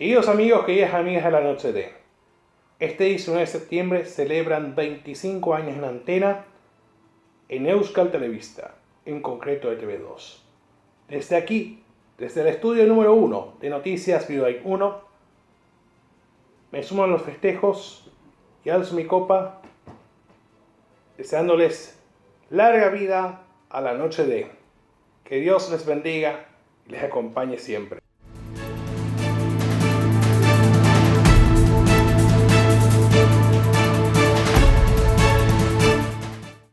Queridos amigos, queridas amigas de la Noche de, este 19 de septiembre celebran 25 años en antena en Euskal Televista, en concreto de TV2. Desde aquí, desde el estudio número 1 de Noticias Vidoy 1, me sumo a los festejos y alzo mi copa deseándoles larga vida a la noche de. Que Dios les bendiga y les acompañe siempre.